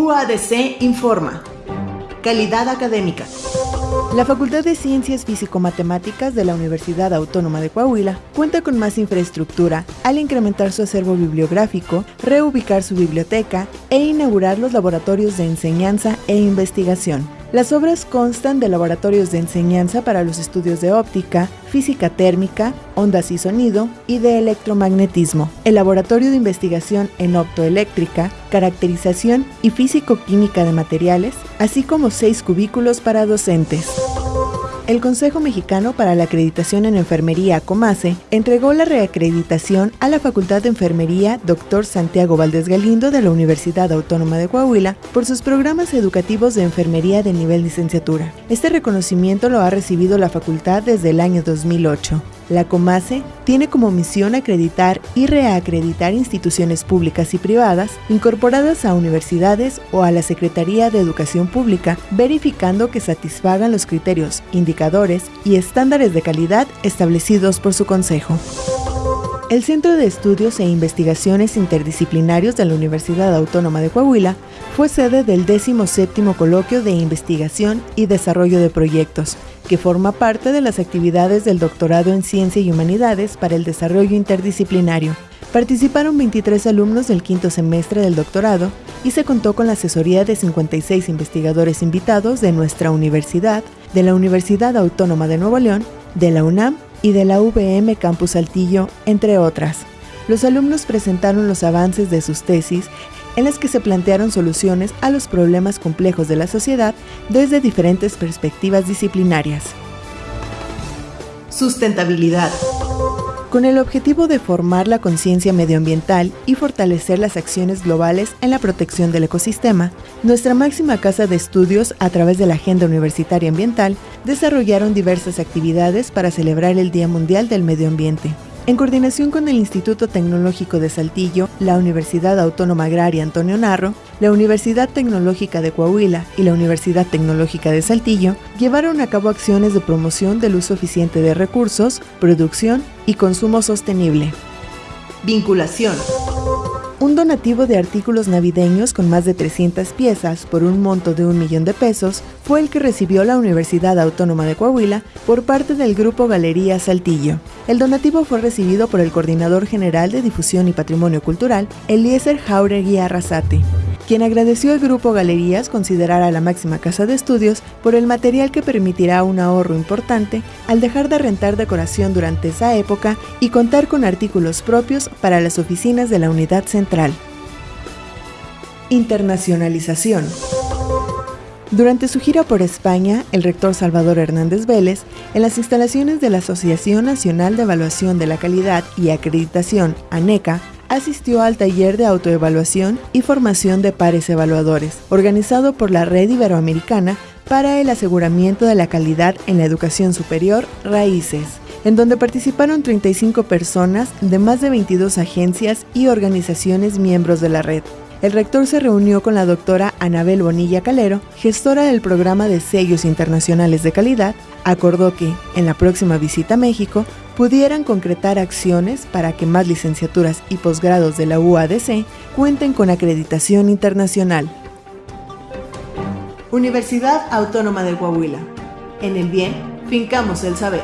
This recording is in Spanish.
UADC informa. Calidad académica. La Facultad de Ciencias Físico-Matemáticas de la Universidad Autónoma de Coahuila cuenta con más infraestructura al incrementar su acervo bibliográfico, reubicar su biblioteca e inaugurar los laboratorios de enseñanza e investigación. Las obras constan de laboratorios de enseñanza para los estudios de óptica, física térmica, ondas y sonido y de electromagnetismo, el laboratorio de investigación en optoeléctrica, caracterización y físico-química de materiales, así como seis cubículos para docentes. El Consejo Mexicano para la Acreditación en Enfermería, COMACE, entregó la reacreditación a la Facultad de Enfermería Dr. Santiago Valdés Galindo de la Universidad Autónoma de Coahuila por sus programas educativos de enfermería de nivel licenciatura. Este reconocimiento lo ha recibido la facultad desde el año 2008. La COMACE tiene como misión acreditar y reacreditar instituciones públicas y privadas incorporadas a universidades o a la Secretaría de Educación Pública, verificando que satisfagan los criterios, indicadores y estándares de calidad establecidos por su Consejo. El Centro de Estudios e Investigaciones Interdisciplinarios de la Universidad Autónoma de Coahuila fue sede del 17 Coloquio de Investigación y Desarrollo de Proyectos, que forma parte de las actividades del Doctorado en Ciencia y Humanidades para el Desarrollo Interdisciplinario. Participaron 23 alumnos del quinto semestre del doctorado y se contó con la asesoría de 56 investigadores invitados de nuestra universidad, de la Universidad Autónoma de Nuevo León, de la UNAM y de la VM Campus Saltillo, entre otras. Los alumnos presentaron los avances de sus tesis en las que se plantearon soluciones a los problemas complejos de la sociedad desde diferentes perspectivas disciplinarias. Sustentabilidad. Con el objetivo de formar la conciencia medioambiental y fortalecer las acciones globales en la protección del ecosistema, nuestra máxima casa de estudios, a través de la Agenda Universitaria Ambiental, desarrollaron diversas actividades para celebrar el Día Mundial del Medio Ambiente. En coordinación con el Instituto Tecnológico de Saltillo, la Universidad Autónoma Agraria Antonio Narro, la Universidad Tecnológica de Coahuila y la Universidad Tecnológica de Saltillo llevaron a cabo acciones de promoción del uso eficiente de recursos, producción y consumo sostenible. Vinculación. Un donativo de artículos navideños con más de 300 piezas por un monto de un millón de pesos fue el que recibió la Universidad Autónoma de Coahuila por parte del Grupo Galería Saltillo. El donativo fue recibido por el Coordinador General de Difusión y Patrimonio Cultural, Eliezer Jauregui Arrasate quien agradeció al grupo Galerías considerar a la máxima casa de estudios por el material que permitirá un ahorro importante al dejar de rentar decoración durante esa época y contar con artículos propios para las oficinas de la unidad central. Internacionalización. Durante su gira por España, el rector Salvador Hernández Vélez, en las instalaciones de la Asociación Nacional de Evaluación de la Calidad y Acreditación, ANECA, asistió al taller de autoevaluación y formación de pares evaluadores, organizado por la Red Iberoamericana para el aseguramiento de la calidad en la educación superior, Raíces, en donde participaron 35 personas de más de 22 agencias y organizaciones miembros de la red. El rector se reunió con la doctora Anabel Bonilla Calero, gestora del programa de sellos internacionales de calidad, acordó que, en la próxima visita a México, pudieran concretar acciones para que más licenciaturas y posgrados de la UADC cuenten con acreditación internacional. Universidad Autónoma de Coahuila. En el bien, fincamos el saber.